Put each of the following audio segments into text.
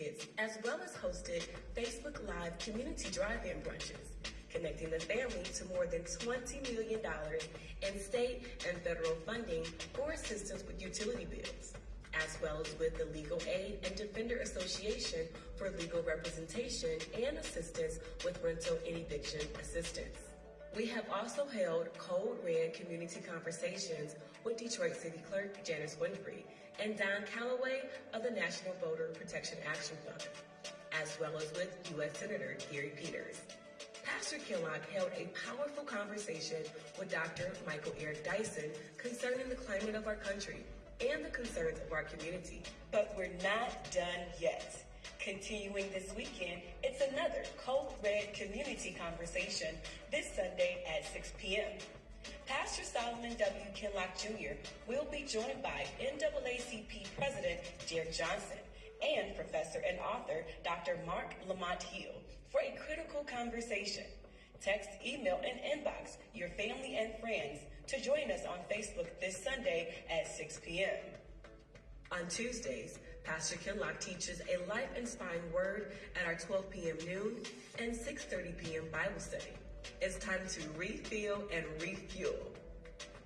kits, as well as hosted Facebook Live community drive-in brunches, connecting the family to more than $20 million in state and federal funding for assistance with utility bills, as well as with the Legal Aid and Defender Association for legal representation and assistance with rental and eviction assistance. We have also held Code Red community conversations with Detroit City Clerk Janice Winfrey and Don Calloway of the National Voter Protection Action Fund, as well as with U.S. Senator Gary Peters. Pastor Kinloch held a powerful conversation with Dr. Michael Eric Dyson concerning the climate of our country and the concerns of our community. But we're not done yet. Continuing this weekend, it's another Code Red community conversation this Sunday at 6 p.m. Pastor Solomon W. Kinloch Jr. will be joined by NAACP President Derrick Johnson and professor and author Dr. Marc Lamont Hill for a critical conversation. Text, email, and inbox your family and friends to join us on Facebook this Sunday at 6 p.m. On Tuesdays, Pastor Kinloch teaches a life-inspiring word at our 12 p.m. noon and 6.30 p.m. Bible study. It's time to refill and refuel.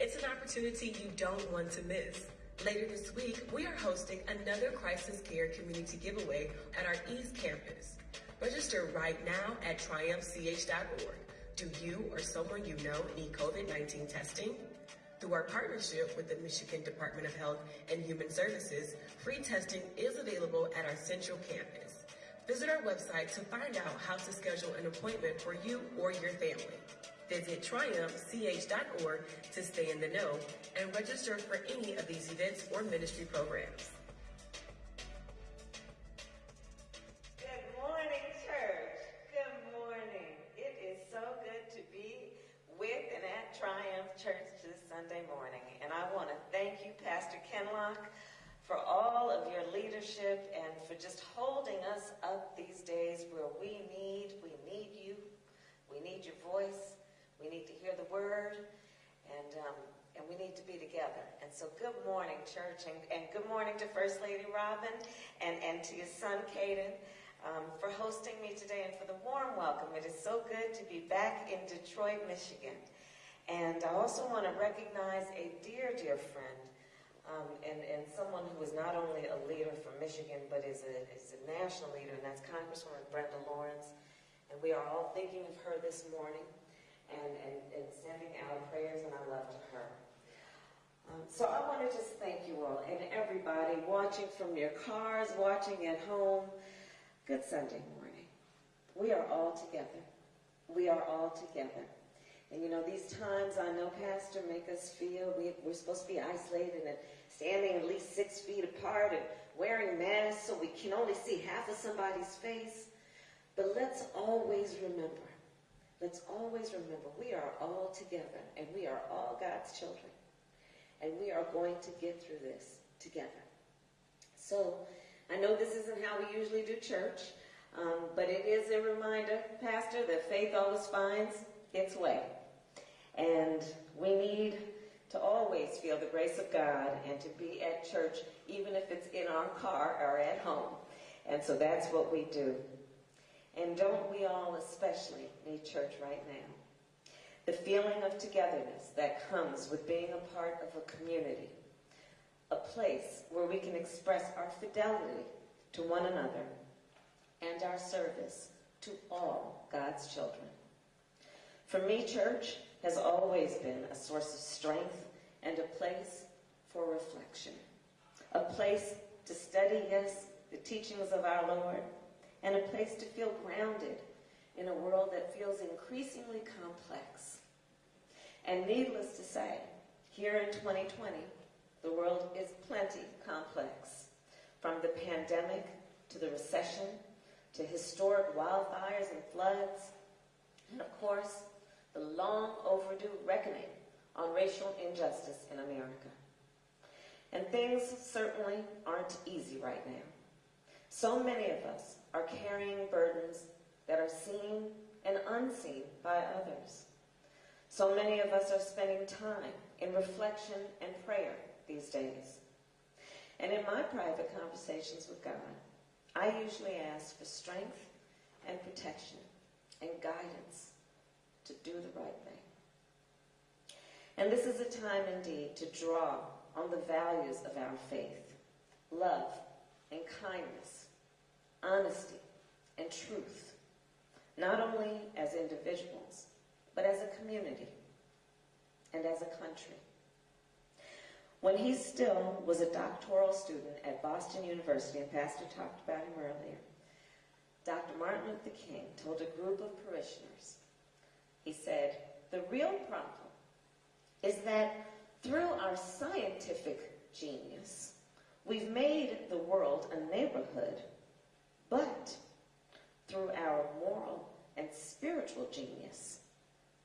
It's an opportunity you don't want to miss. Later this week, we are hosting another crisis care community giveaway at our East Campus. Register right now at triumphch.org. Do you or someone you know need COVID-19 testing? Through our partnership with the Michigan Department of Health and Human Services, free testing is available at our central campus. Visit our website to find out how to schedule an appointment for you or your family. Visit triumphch.org to stay in the know and register for any of these events or ministry programs. Sunday morning. And I want to thank you, Pastor Kinloch, for all of your leadership and for just holding us up these days where we need, we need you, we need your voice, we need to hear the word, and um, and we need to be together. And so good morning, church, and, and good morning to First Lady Robin and, and to your son, Caden. Um, for hosting me today and for the warm welcome. It is so good to be back in Detroit, Michigan. And I also want to recognize a dear, dear friend um, and, and someone who is not only a leader from Michigan, but is a, is a national leader, and that's Congresswoman Brenda Lawrence. And we are all thinking of her this morning and, and, and sending our prayers and our love to her. Um, so I want to just thank you all and everybody watching from your cars, watching at home. Good Sunday morning. We are all together. We are all together. And you know, these times I know, Pastor, make us feel we, we're supposed to be isolated and standing at least six feet apart and wearing masks so we can only see half of somebody's face. But let's always remember, let's always remember we are all together and we are all God's children. And we are going to get through this together. So, I know this isn't how we usually do church, um, but it is a reminder, Pastor, that faith always finds its way. And we need to always feel the grace of God and to be at church, even if it's in our car or at home. And so that's what we do. And don't we all especially need church right now? The feeling of togetherness that comes with being a part of a community a place where we can express our fidelity to one another and our service to all God's children. For me, church has always been a source of strength and a place for reflection, a place to study, yes, the teachings of our Lord, and a place to feel grounded in a world that feels increasingly complex. And needless to say, here in 2020, the world is plenty complex. From the pandemic to the recession to historic wildfires and floods, and of course, the long overdue reckoning on racial injustice in America. And things certainly aren't easy right now. So many of us are carrying burdens that are seen and unseen by others. So many of us are spending time in reflection and prayer these days. And in my private conversations with God, I usually ask for strength and protection and guidance to do the right thing. And this is a time indeed to draw on the values of our faith love and kindness, honesty and truth, not only as individuals, but as a community and as a country. When he still was a doctoral student at Boston University, and Pastor talked about him earlier, Dr. Martin Luther King told a group of parishioners, he said, the real problem is that through our scientific genius, we've made the world a neighborhood, but through our moral and spiritual genius,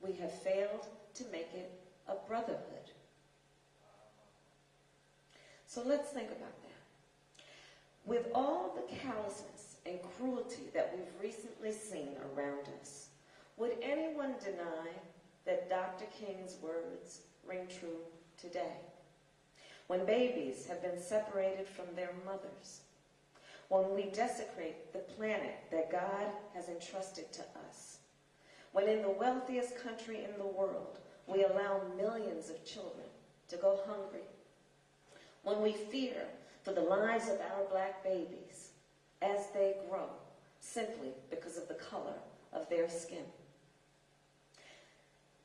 we have failed to make it a brotherhood. So let's think about that. With all the callousness and cruelty that we've recently seen around us, would anyone deny that Dr. King's words ring true today? When babies have been separated from their mothers, when we desecrate the planet that God has entrusted to us, when in the wealthiest country in the world we allow millions of children to go hungry, when we fear for the lives of our black babies as they grow simply because of the color of their skin.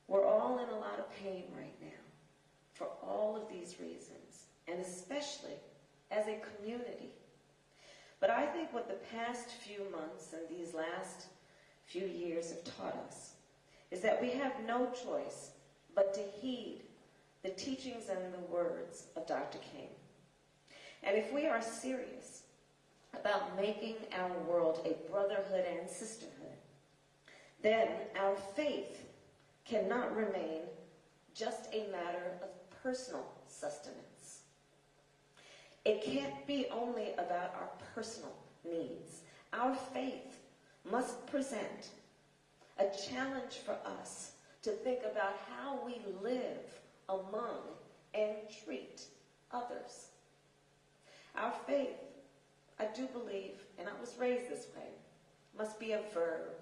We're all in a lot of pain right now for all of these reasons, and especially as a community. But I think what the past few months and these last few years have taught us is that we have no choice but to heed the teachings and the words of Dr. King. And if we are serious about making our world a brotherhood and sisterhood, then our faith cannot remain just a matter of personal sustenance. It can't be only about our personal needs. Our faith must present a challenge for us to think about how we live among and treat others. Our faith, I do believe, and I was raised this way, must be a verb.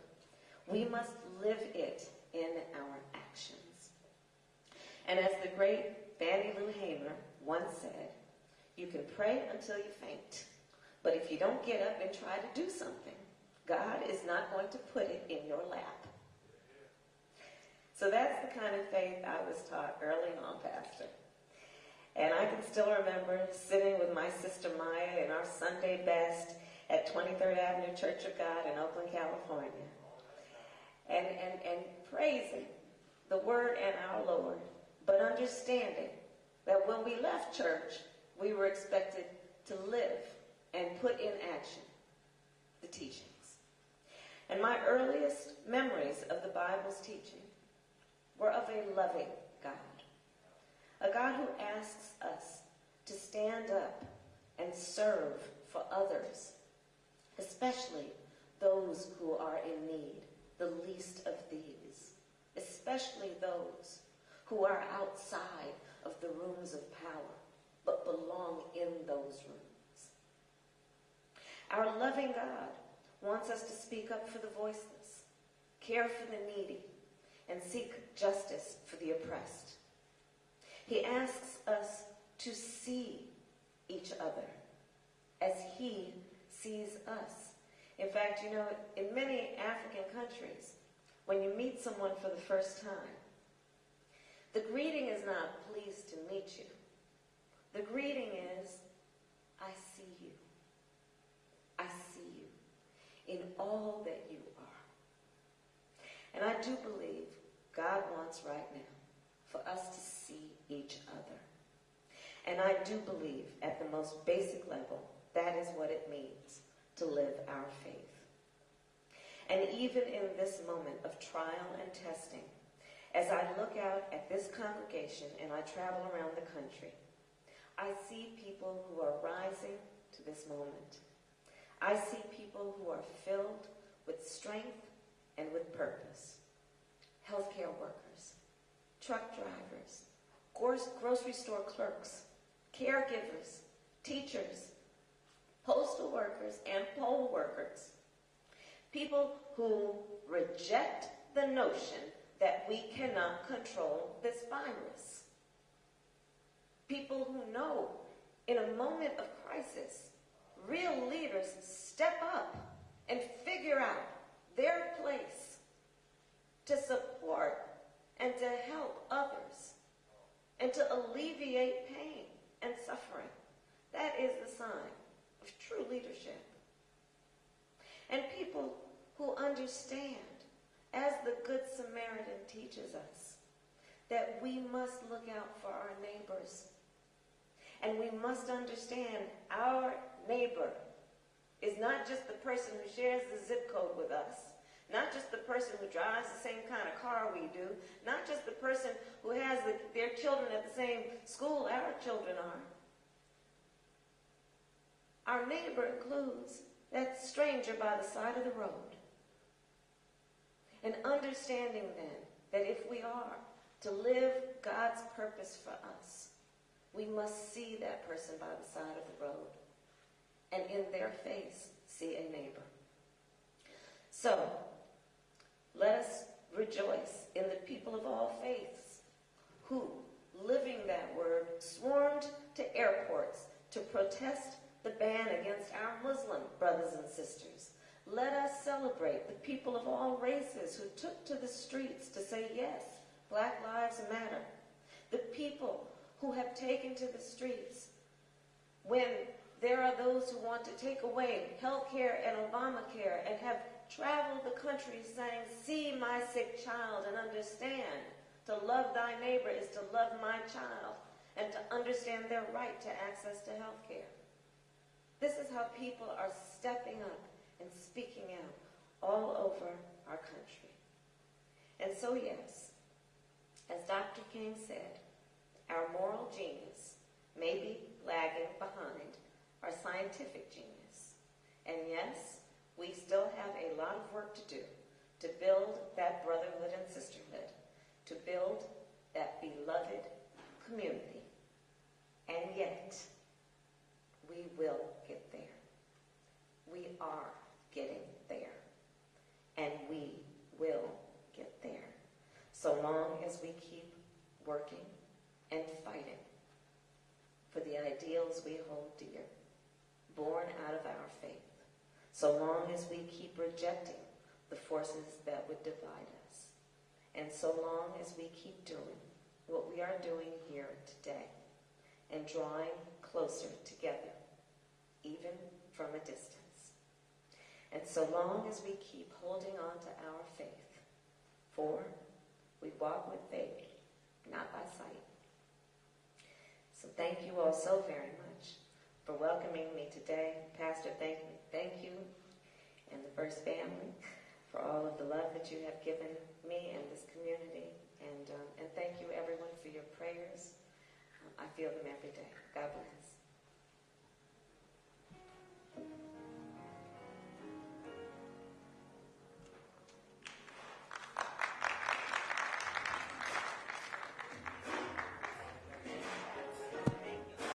We must live it in our actions. And as the great Fannie Lou Hamer once said, you can pray until you faint, but if you don't get up and try to do something, God is not going to put it in your lap. So that's the kind of faith I was taught early on, Pastor. And I can still remember sitting with my sister Maya in our Sunday best at 23rd Avenue Church of God in Oakland, California. And, and, and praising the Word and our Lord, but understanding that when we left church, we were expected to live and put in action the teachings. And my earliest memories of the Bible's teaching were of a loving God, a God who asks us to stand up and serve for others, especially those who are in need, the least of these, especially those who are outside of the rooms of power, but belong in those rooms. Our loving God wants us to speak up for the voiceless, care for the needy, and seek justice for the oppressed. He asks us to see each other as he sees us. In fact, you know, in many African countries, when you meet someone for the first time, the greeting is not pleased to meet you. The greeting is, I see you. I see you in all that you are. And I do believe God wants right now for us to see each other. And I do believe at the most basic level, that is what it means to live our faith. And even in this moment of trial and testing, as I look out at this congregation and I travel around the country, I see people who are rising to this moment. I see people who are filled with strength and with purpose. Healthcare workers, truck drivers, grocery store clerks, caregivers, teachers, postal workers, and poll workers. People who reject the notion that we cannot control this virus. People who know in a moment of crisis, real leaders step up and figure out their place to support and to help others and to alleviate pain and suffering. That is the sign of true leadership. And people who understand, as the Good Samaritan teaches us, that we must look out for our neighbors. And we must understand our neighbor is not just the person who shares the zip code with us, not just the person who drives the same kind of car we do, not just the person who has the, their children at the same school our children are. Our neighbor includes that stranger by the side of the road. And understanding then that if we are to live God's purpose for us, we must see that person by the side of the road and in their face see a neighbor. So, let us rejoice in the people of all faiths who, living that word, swarmed to airports to protest the ban against our Muslim brothers and sisters. Let us celebrate the people of all races who took to the streets to say, yes, Black Lives Matter. The people who have taken to the streets when there are those who want to take away health care and Obamacare and have traveled the country saying, see my sick child and understand. To love thy neighbor is to love my child and to understand their right to access to health care. This is how people are stepping up and speaking out all over our country. And so, yes, as Dr. King said, our moral genius may be lagging behind our scientific genius. And yes, we still have a lot of work to do to build that brotherhood and sisterhood, to build that beloved community. And yet, we will get there. We are getting there. And we will get there. So long as we keep working and fighting for the ideals we hold dear, born out of our faith. So long as we keep rejecting the forces that would divide us. And so long as we keep doing what we are doing here today and drawing closer together, even from a distance. And so long as we keep holding on to our faith, for we walk with faith, not by sight. So thank you all so very much for welcoming me today. Pastor, thank you, thank you and the First Family for all of the love that you have given me and this community. And, um, and thank you, everyone, for your prayers. I feel them every day. God bless.